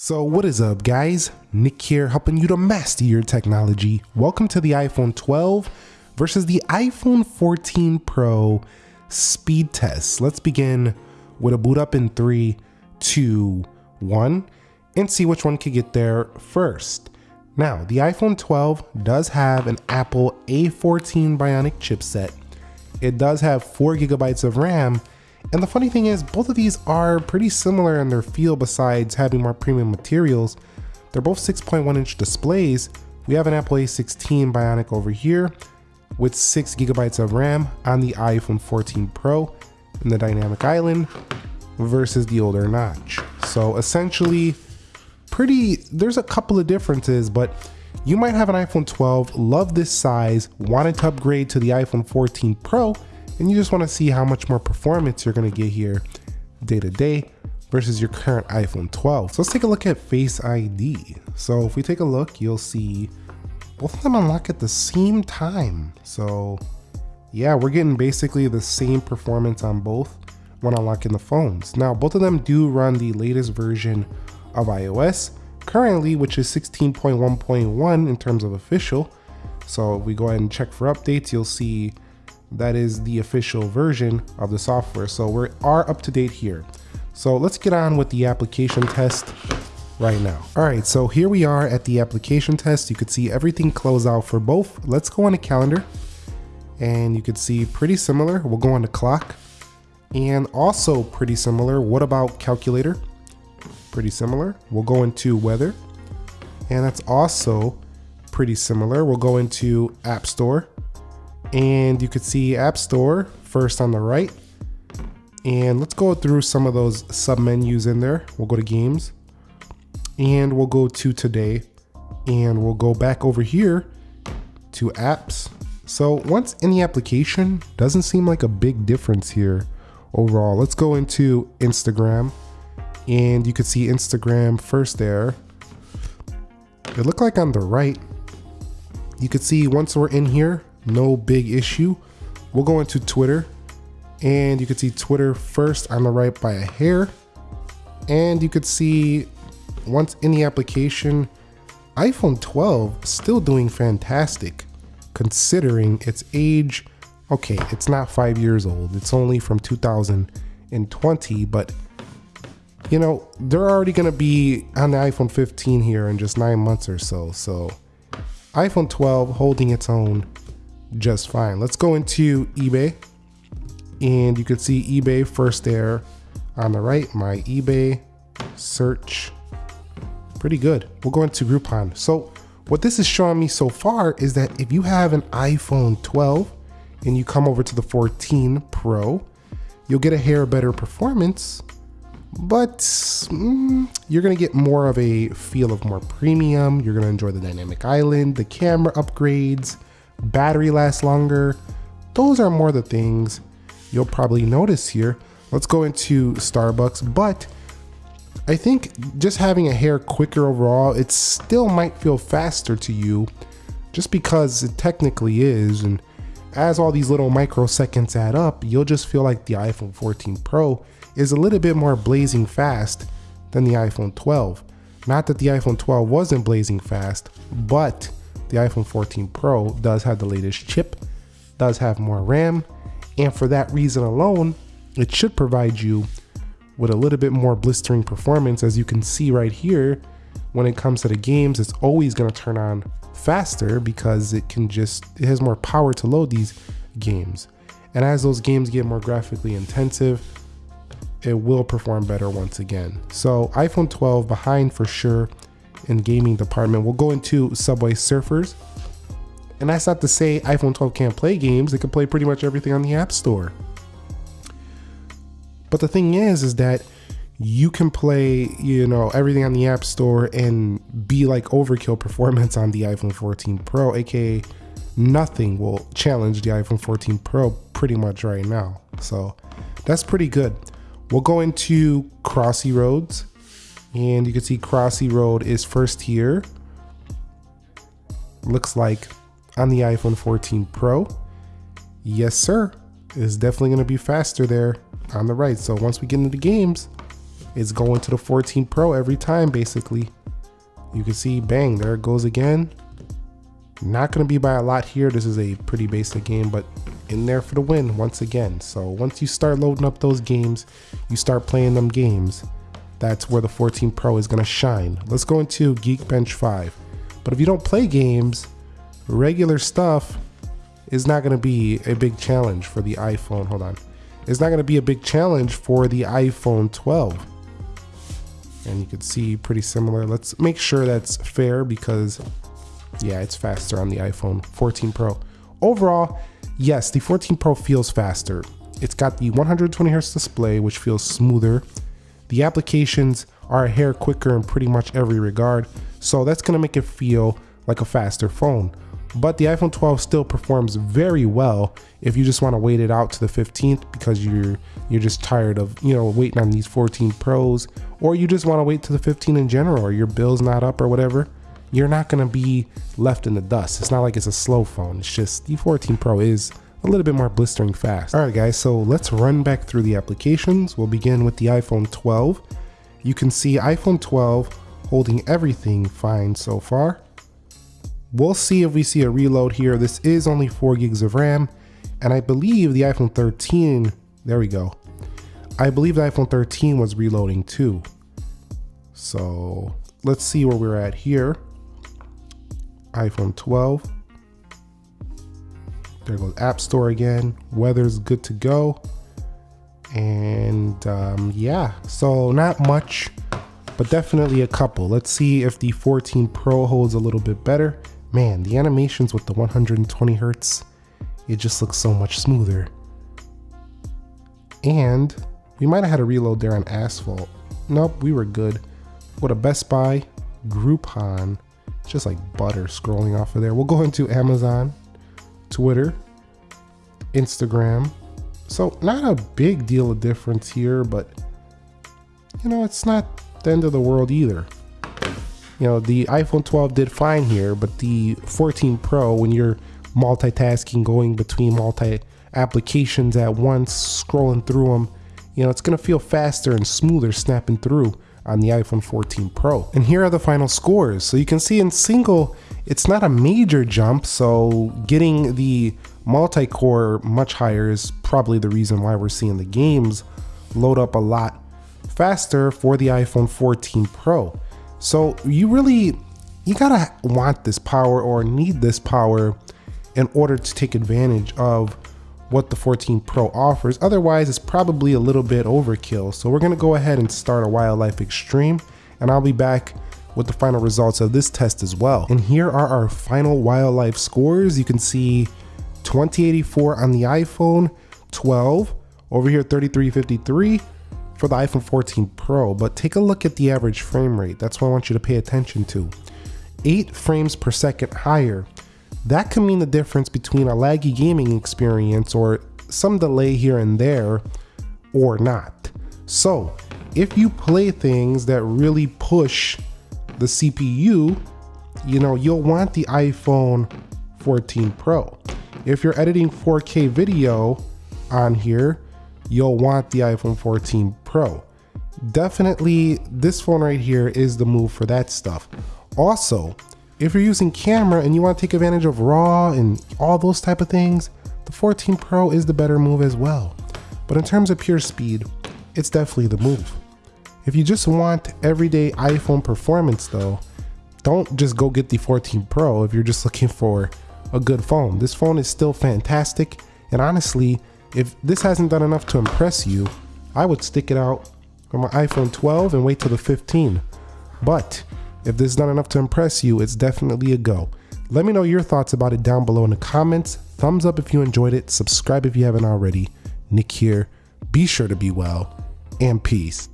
So what is up guys? Nick here helping you to master your technology. Welcome to the iPhone 12 versus the iPhone 14 Pro speed test. Let's begin with a boot up in three, two, one, and see which one can get there first. Now, the iPhone 12 does have an Apple A14 Bionic chipset. It does have four gigabytes of RAM and the funny thing is, both of these are pretty similar in their feel besides having more premium materials. They're both 6.1 inch displays. We have an Apple A16 Bionic over here with 6 gigabytes of RAM on the iPhone 14 Pro in the Dynamic Island versus the older notch. So essentially, pretty, there's a couple of differences, but you might have an iPhone 12, love this size, wanted to upgrade to the iPhone 14 Pro, and you just want to see how much more performance you're going to get here day to day versus your current iPhone 12. So let's take a look at Face ID. So if we take a look, you'll see both of them unlock at the same time. So yeah, we're getting basically the same performance on both when unlocking the phones. Now, both of them do run the latest version of iOS currently, which is 16.1.1 in terms of official. So if we go ahead and check for updates, you'll see that is the official version of the software. So we are up to date here. So let's get on with the application test right now. All right, so here we are at the application test. You could see everything close out for both. Let's go on a calendar and you could see pretty similar. We'll go on the clock and also pretty similar. What about calculator? Pretty similar. We'll go into weather and that's also pretty similar. We'll go into app store and you could see App Store first on the right. And let's go through some of those sub menus in there. We'll go to games and we'll go to today and we'll go back over here to apps. So once in the application, doesn't seem like a big difference here overall. Let's go into Instagram and you can see Instagram first there. It looked like on the right, you could see once we're in here, no big issue. We'll go into Twitter and you can see Twitter first on the right by a hair. And you could see once in the application, iPhone 12 still doing fantastic considering its age. Okay, it's not five years old. It's only from 2020, but you know, they're already gonna be on the iPhone 15 here in just nine months or so. So iPhone 12 holding its own just fine. Let's go into eBay and you can see eBay first there on the right, my eBay search. Pretty good. We'll go into Groupon. So what this is showing me so far is that if you have an iPhone 12 and you come over to the 14 Pro, you'll get a hair better performance, but mm, you're gonna get more of a feel of more premium. You're gonna enjoy the dynamic island, the camera upgrades, battery lasts longer. Those are more the things you'll probably notice here. Let's go into Starbucks, but I think just having a hair quicker overall, it still might feel faster to you just because it technically is. And as all these little microseconds add up, you'll just feel like the iPhone 14 Pro is a little bit more blazing fast than the iPhone 12. Not that the iPhone 12 wasn't blazing fast, but the iPhone 14 Pro does have the latest chip, does have more RAM, and for that reason alone, it should provide you with a little bit more blistering performance. As you can see right here, when it comes to the games, it's always gonna turn on faster because it can just, it has more power to load these games. And as those games get more graphically intensive, it will perform better once again. So iPhone 12 behind for sure in gaming department. We'll go into Subway Surfers. And that's not to say iPhone 12 can't play games. It can play pretty much everything on the App Store. But the thing is, is that you can play, you know, everything on the App Store and be like overkill performance on the iPhone 14 Pro, aka nothing will challenge the iPhone 14 Pro pretty much right now. So that's pretty good. We'll go into Crossy Roads and you can see Crossy Road is first here. Looks like on the iPhone 14 Pro. Yes, sir. It's definitely going to be faster there on the right. So once we get into the games, it's going to the 14 Pro every time, basically. You can see, bang, there it goes again. Not going to be by a lot here. This is a pretty basic game, but in there for the win once again. So once you start loading up those games, you start playing them games, that's where the 14 Pro is going to shine. Let's go into Geekbench 5. But if you don't play games, regular stuff is not going to be a big challenge for the iPhone. Hold on. It's not going to be a big challenge for the iPhone 12. And you can see pretty similar. Let's make sure that's fair because yeah, it's faster on the iPhone 14 Pro. Overall, yes, the 14 Pro feels faster. It's got the 120 Hz display, which feels smoother. The applications are a hair quicker in pretty much every regard, so that's gonna make it feel like a faster phone. But the iPhone 12 still performs very well if you just want to wait it out to the 15th because you're you're just tired of you know waiting on these 14 Pros, or you just want to wait to the 15 in general, or your bill's not up or whatever. You're not gonna be left in the dust. It's not like it's a slow phone. It's just the 14 Pro is a little bit more blistering fast. All right, guys. So let's run back through the applications. We'll begin with the iPhone 12. You can see iPhone 12 holding everything fine so far. We'll see if we see a reload here. This is only 4 gigs of RAM, and I believe the iPhone 13, there we go. I believe the iPhone 13 was reloading too. So let's see where we're at here. iPhone 12. There goes App Store again. Weather's good to go. And um, yeah, so not much, but definitely a couple. Let's see if the 14 Pro holds a little bit better. Man, the animations with the 120 hertz, it just looks so much smoother. And we might have had a reload there on asphalt. Nope, we were good. What a Best Buy, Groupon, just like butter scrolling off of there. We'll go into Amazon, Twitter, Instagram. So not a big deal of difference here, but you know, it's not the end of the world either you know, the iPhone 12 did fine here, but the 14 Pro, when you're multitasking, going between multi applications at once, scrolling through them, you know, it's going to feel faster and smoother snapping through on the iPhone 14 Pro. And here are the final scores. So you can see in single, it's not a major jump. So getting the multi-core much higher is probably the reason why we're seeing the games load up a lot faster for the iPhone 14 Pro. So you really, you gotta want this power or need this power in order to take advantage of what the 14 Pro offers. Otherwise, it's probably a little bit overkill. So we're gonna go ahead and start a Wildlife Extreme and I'll be back with the final results of this test as well. And here are our final wildlife scores. You can see 2084 on the iPhone 12, over here 3353, for the iPhone 14 Pro, but take a look at the average frame rate. That's what I want you to pay attention to. 8 frames per second higher. That can mean the difference between a laggy gaming experience or some delay here and there or not. So, if you play things that really push the CPU, you know, you'll want the iPhone 14 Pro. If you're editing 4K video on here, you'll want the iPhone 14 Pro. Definitely this phone right here is the move for that stuff. Also, if you're using camera and you want to take advantage of RAW and all those type of things, the 14 Pro is the better move as well. But in terms of pure speed, it's definitely the move. If you just want everyday iPhone performance though, don't just go get the 14 Pro if you're just looking for a good phone. This phone is still fantastic and honestly, if this hasn't done enough to impress you, I would stick it out on my iPhone 12 and wait till the 15. But if this is not enough to impress you, it's definitely a go. Let me know your thoughts about it down below in the comments. Thumbs up if you enjoyed it. Subscribe if you haven't already. Nick here. Be sure to be well and peace.